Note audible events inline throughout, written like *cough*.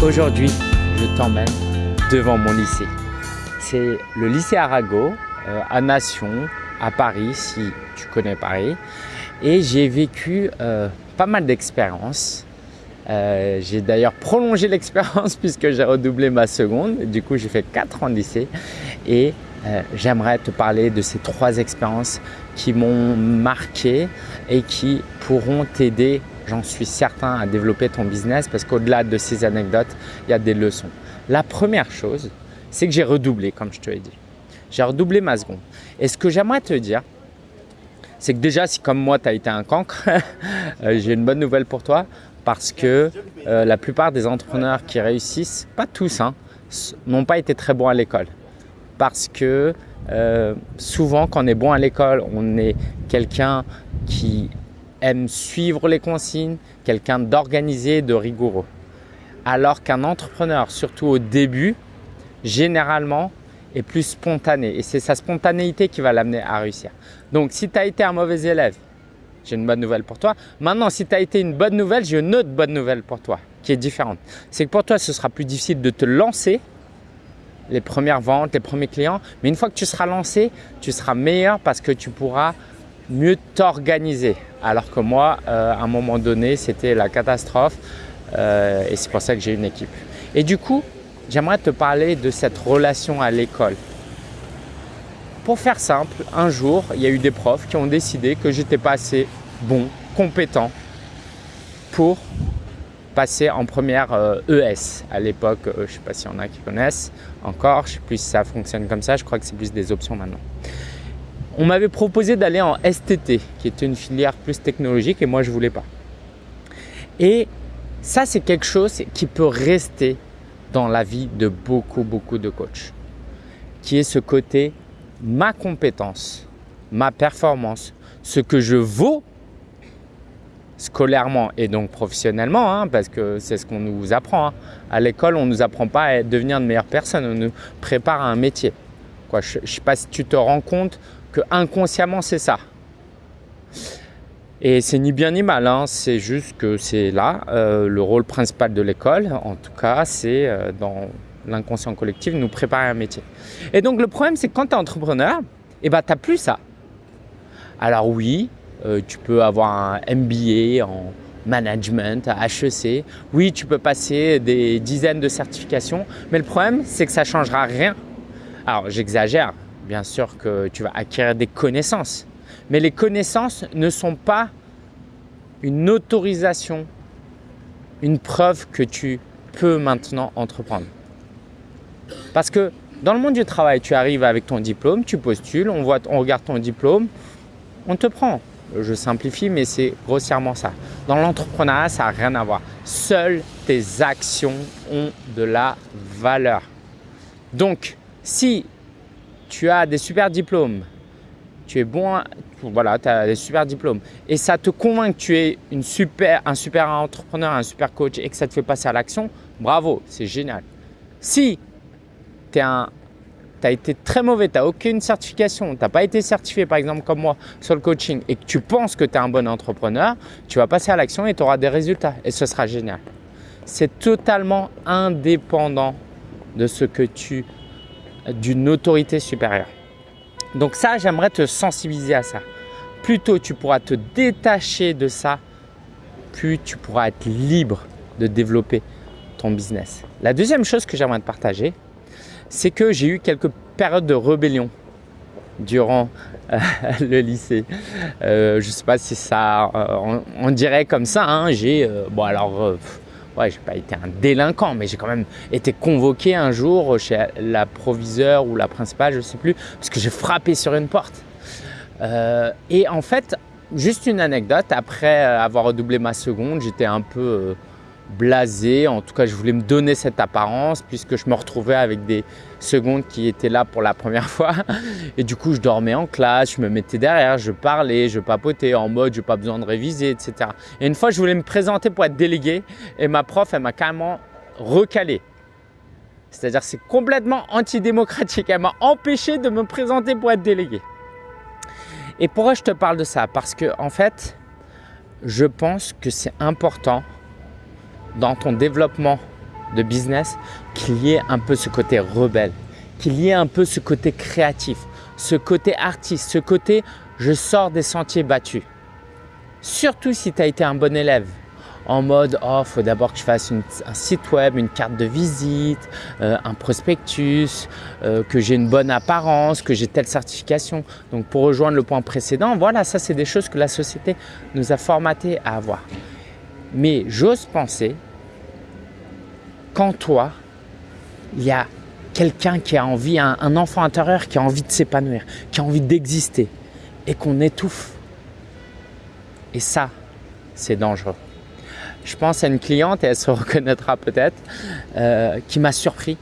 Aujourd'hui, je t'emmène devant mon lycée. C'est le lycée Arago euh, à Nation, à Paris, si tu connais Paris. Et j'ai vécu euh, pas mal d'expériences. Euh, j'ai d'ailleurs prolongé *laughs* l'expérience puisque j'ai redoublé ma seconde. Du coup, j'ai fait 4 ans de lycée. Et j'aimerais te parler de ces trois expériences qui m'ont marqué et qui pourront t'aider j'en suis certain, à développer ton business parce qu'au-delà de ces anecdotes, il y a des leçons. La première chose, c'est que j'ai redoublé, comme je te l'ai dit. J'ai redoublé ma seconde. Et ce que j'aimerais te dire, c'est que déjà, si comme moi, tu as été un cancre, *laughs* euh, j'ai une bonne nouvelle pour toi parce que euh, la plupart des entrepreneurs qui réussissent, pas tous, hein, n'ont pas été très bons à l'école. Parce que euh, souvent, quand on est bon à l'école, on est quelqu'un qui aime suivre les consignes, quelqu'un d'organisé, de rigoureux. Alors qu'un entrepreneur, surtout au début, généralement est plus spontané et c'est sa spontanéité qui va l'amener à réussir. Donc si tu as été un mauvais élève, j'ai une bonne nouvelle pour toi. Maintenant, si tu as été une bonne nouvelle, j'ai une autre bonne nouvelle pour toi qui est différente. C'est que pour toi, ce sera plus difficile de te lancer les premières ventes, les premiers clients. Mais une fois que tu seras lancé, tu seras meilleur parce que tu pourras mieux t'organiser. Alors que moi, euh, à un moment donné, c'était la catastrophe euh, et c'est pour ça que j'ai une équipe. Et du coup, j'aimerais te parler de cette relation à l'école. Pour faire simple, un jour, il y a eu des profs qui ont décidé que j'étais pas assez bon, compétent pour passer en première ES. Euh, e à l'époque, je ne sais pas s'il y en a qui connaissent encore, je ne sais plus si ça fonctionne comme ça, je crois que c'est plus des options maintenant. On m'avait proposé d'aller en STT, qui était une filière plus technologique et moi je ne voulais pas. Et ça, c'est quelque chose qui peut rester dans la vie de beaucoup, beaucoup de coachs, qui est ce côté ma compétence, ma performance, ce que je vaux scolairement et donc professionnellement, hein, parce que c'est ce qu'on nous apprend. Hein. À l'école, on ne nous apprend pas à devenir de meilleures personnes, on nous prépare à un métier. Quoi, je ne sais pas si tu te rends compte que inconsciemment c'est ça. Et c'est ni bien ni mal, hein. c'est juste que c'est là euh, le rôle principal de l'école. En tout cas, c'est euh, dans l'inconscient collectif nous préparer un métier. Et donc le problème, c'est que quand tu es entrepreneur, eh ben, tu n'as plus ça. Alors oui, euh, tu peux avoir un MBA en management HEC. Oui, tu peux passer des dizaines de certifications, mais le problème, c'est que ça ne changera rien. Alors j'exagère, bien sûr que tu vas acquérir des connaissances. Mais les connaissances ne sont pas une autorisation, une preuve que tu peux maintenant entreprendre. Parce que dans le monde du travail, tu arrives avec ton diplôme, tu postules, on, voit, on regarde ton diplôme, on te prend. Je simplifie, mais c'est grossièrement ça. Dans l'entrepreneuriat, ça n'a rien à voir. Seules tes actions ont de la valeur. Donc, si tu as des super diplômes, tu es bon, voilà, tu as des super diplômes et ça te convainc que tu es une super, un super entrepreneur, un super coach et que ça te fait passer à l'action, bravo, c'est génial. Si tu as été très mauvais, tu n'as aucune certification, tu n'as pas été certifié par exemple comme moi sur le coaching et que tu penses que tu es un bon entrepreneur, tu vas passer à l'action et tu auras des résultats et ce sera génial. C'est totalement indépendant de ce que tu d'une autorité supérieure. Donc ça, j'aimerais te sensibiliser à ça. Plus tôt tu pourras te détacher de ça, plus tu pourras être libre de développer ton business. La deuxième chose que j'aimerais te partager, c'est que j'ai eu quelques périodes de rébellion durant euh, *laughs* le lycée. Euh, je ne sais pas si ça, euh, on, dirait comme ça. Hein. j'ai, bon alors, ouais, j'ai pas été un délinquant, mais j'ai quand même été convoqué un jour chez la proviseure ou la principale, je ne sais plus, parce que j'ai frappé sur une porte. Euh, et en fait, juste une anecdote, après avoir redoublé ma seconde, j'étais un peu euh, blasé. En tout cas, je voulais me donner cette apparence puisque je me retrouvais avec des secondes qui étaient là pour la première *laughs* fois. Et du coup, je dormais en classe, je me mettais derrière, je parlais, je papotais en mode « je n'ai pas besoin de réviser », etc. Et une fois, je voulais me présenter pour être délégué et ma prof, elle m'a carrément recalé. C'est-à-dire c'est complètement antidémocratique. Elle m'a empêché de me présenter pour être délégué. Et pourquoi je te parle de ça? Parce que en fait, je pense que c'est important dans ton développement de business qu'il y ait un peu ce côté rebelle, qu'il y ait un peu ce côté créatif, ce côté artiste, ce côté je sors des sentiers battus. Surtout si tu as été un bon élève, en mode oh faut d'abord que je fasse un site web, une carte de visite, euh, un prospectus, euh, que j'ai une bonne apparence, que j'ai telle certification. Donc pour rejoindre le point précédent, voilà ça c'est des choses que la société nous a formaté à avoir. Mais j'ose penser qu'en toi, il y a quelqu'un qui a envie, un enfant intérieur qui a envie de s'épanouir, qui a envie d'exister et qu'on étouffe. Et ça, c'est dangereux. Je pense à une cliente, et elle se *laughs* reconnaîtra peut-être, euh, qui m'a surpris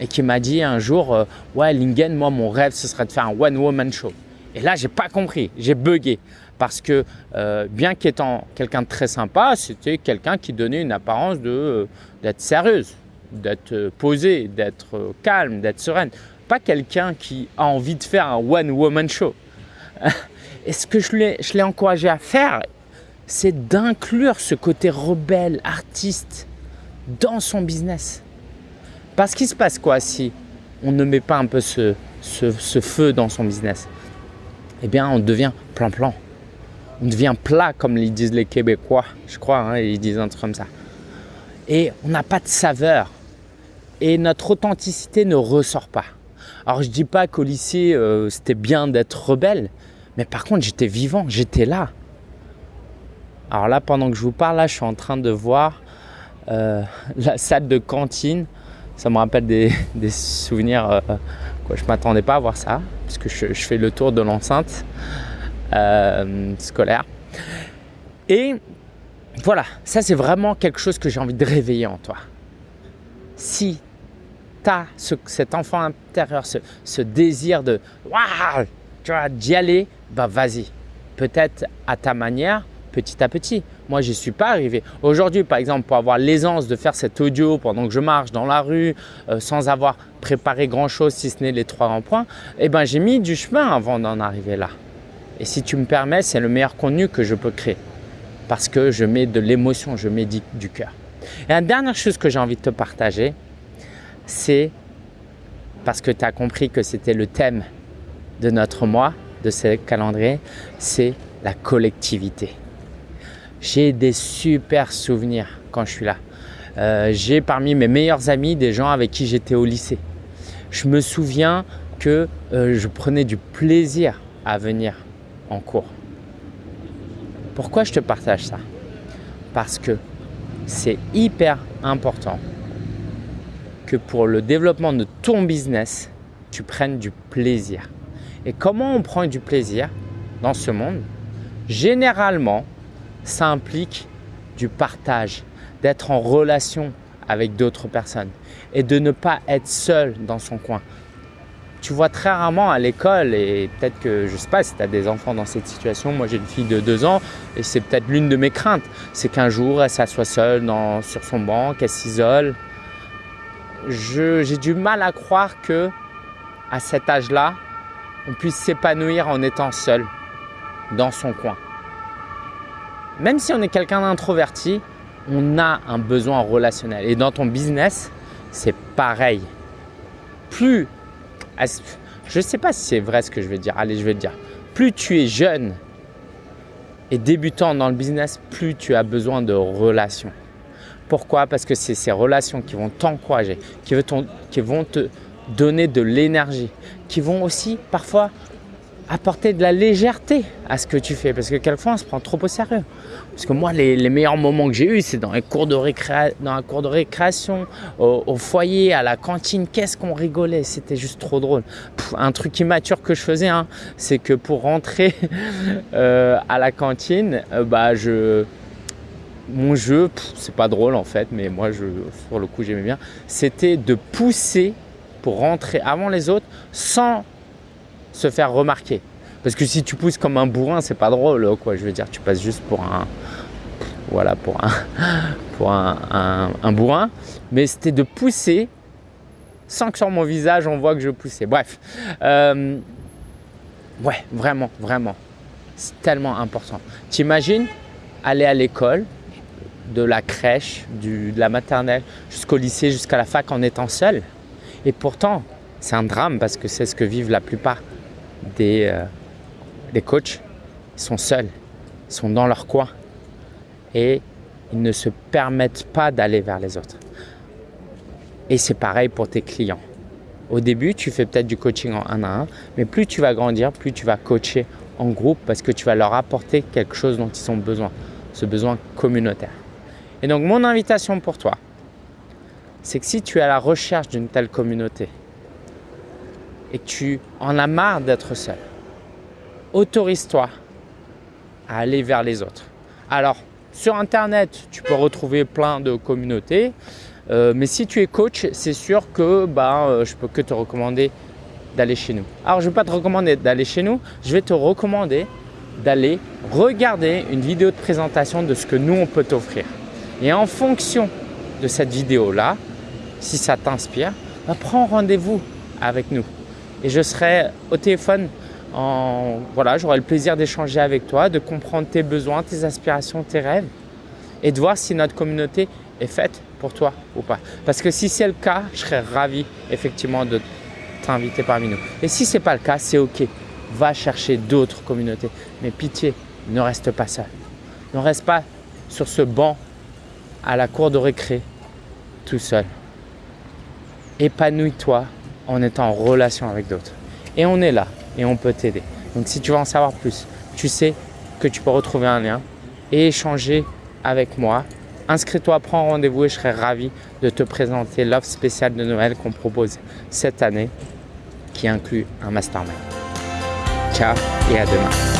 et qui m'a dit un jour euh, Ouais, Lingen, moi, mon rêve, ce serait de faire un one-woman show. Et là, j'ai pas compris, j'ai bugué. Parce que euh, bien qu'étant quelqu'un de très sympa, c'était quelqu'un qui donnait une apparence d'être sérieuse, d'être posée, d'être calme, d'être sereine. Pas quelqu'un qui a envie de faire un one-woman show. *laughs* Et ce que je l'ai encouragé à faire, c'est d'inclure ce côté rebelle, artiste dans son business. Parce qu'il se passe quoi si on ne met pas un peu ce, feu dans son business? Eh bien, on devient plan-plan. On devient plat, comme ils disent les Québécois, je crois, hein, ils disent un truc comme ça. Et on n'a pas de saveur. Et notre authenticité ne ressort pas. Alors, je dis pas qu'au lycée, euh, c'était bien d'être rebelle, mais par contre, j'étais vivant, j'étais là. Alors là, pendant que je vous parle, là, je suis en train de voir euh, *laughs* la salle de cantine. Ça me rappelle des, *laughs* souvenirs. Euh, quoi, je ne m'attendais pas à voir ça, puisque je, je fais le tour de l'enceinte euh, scolaire. Et voilà, ça c'est vraiment quelque chose que j'ai envie de réveiller en toi. Si tu as cet enfant intérieur, ce, désir de waouh, tu vois, d'y aller, bah vas-y. Peut-être à ta manière, petit à petit. Moi, je n'y suis pas arrivé. Aujourd'hui, par exemple, pour avoir l'aisance de faire cet audio pendant que je marche dans la rue, euh, sans avoir préparé grand-chose, si ce n'est les trois grands points, eh ben, j'ai mis du chemin avant d'en arriver là. Et si tu me permets, c'est le meilleur contenu que je peux créer parce que je mets de l'émotion, je mets du, cœur. Et la dernière chose que j'ai envie de te partager, c'est parce que tu as compris que c'était le thème de notre mois, de ce calendrier, c'est la collectivité. J'ai des super souvenirs quand je suis là. Euh, j'ai parmi mes meilleurs amis des gens avec qui j'étais au lycée. Je me souviens que euh, je prenais du plaisir à venir cours. Pourquoi je te partage ça? Parce que c'est hyper important que pour le développement de ton business, tu prennes du plaisir. Et comment on prend du plaisir dans ce monde? Généralement, ça implique du partage, d'être en relation avec d'autres personnes et de ne pas être seul dans son coin. Tu vois très rarement à l'école et peut-être que, je ne sais pas si tu as des enfants dans cette situation, moi j'ai une fille de deux ans et c'est peut-être l'une de mes craintes, c'est qu'un jour elle s'assoit seule dans, sur son banc, qu'elle s'isole. J'ai du mal à croire que à cet âge-là, on puisse s'épanouir en étant seul dans son coin même si on est quelqu'un d'introverti, on a un besoin relationnel. Et dans ton business, c'est pareil. Plus, je ne sais pas si c'est vrai ce que je vais dire, allez je vais le dire. Plus tu es jeune et débutant dans le business, plus tu as besoin de relations. Pourquoi? Parce que c'est ces relations qui vont t'encourager, qui vont te donner de l'énergie, qui vont aussi parfois apporter de la légèreté à ce que tu fais parce que quelquefois on se prend trop au sérieux. Parce que moi, les, meilleurs moments que j'ai eus, c'est dans les cours de cour de récréation, au, foyer, à la cantine. Qu'est-ce qu'on rigolait, c'était juste trop drôle. un truc immature que je faisais, hein, c'est que pour rentrer *laughs* euh, à la cantine, euh, bah je mon jeu, c'est pas drôle en fait, mais moi, je, sur le coup, j'aimais bien, c'était de pousser pour rentrer avant les autres sans se faire remarquer. Parce que si tu pousses comme un bourrin, c'est pas drôle, quoi. Je veux dire, tu passes juste pour un, voilà, pour un, *laughs* pour un, bourrin. Mais c'était de pousser sans que sur mon visage on voit que je poussais. Bref, euh, ouais, vraiment, vraiment, c'est tellement important. T'imagines aller à l'école, de la crèche, de la maternelle jusqu'au lycée, jusqu'à la fac en étant seul. Et pourtant, c'est un drame parce que c'est ce que vivent la plupart des, euh, des coachs. Ils sont seuls, sont dans leur coin et ils ne se permettent pas d'aller vers les autres. Et c'est pareil pour tes clients. Au début, tu fais peut-être du coaching en un à un, mais plus tu vas grandir, plus tu vas coacher en groupe parce que tu vas leur apporter quelque chose dont ils ont besoin, ce besoin communautaire. Et donc, mon invitation pour toi, c'est que si tu es à la recherche d'une telle communauté et que tu en as marre d'être seul, autorise-toi à aller vers les autres. Alors, sur Internet, tu peux retrouver plein de communautés. Euh, mais si tu es coach, c'est sûr que ben, euh, je peux que te recommander d'aller chez nous. Alors, je ne vais pas te recommander d'aller chez nous, je vais te recommander d'aller regarder une vidéo de présentation de ce que nous, on peut t'offrir. Et en fonction de cette vidéo-là, si ça t'inspire, ben, prends rendez-vous avec nous. Et je serai au téléphone, voilà, j'aurai le plaisir d'échanger avec toi, de comprendre tes besoins, tes aspirations, tes rêves et de voir si notre communauté est faite pour toi ou pas. Parce que si c'est le cas, je serais ravi effectivement de t'inviter parmi nous. Et si ce n'est pas le cas, c'est OK. Va chercher d'autres communautés. Mais pitié, ne reste pas seul. Ne reste pas sur ce banc à la cour de récré tout seul. Épanouis-toi en étant en relation avec d'autres. Et on est là et on peut t'aider. Donc si tu veux en savoir plus, tu sais que tu peux retrouver un lien et échanger avec moi Inscris-toi, prends rendez-vous et je serai ravi de te présenter l'offre spéciale de Noël qu'on propose cette année qui inclut un mastermind. Ciao et à demain.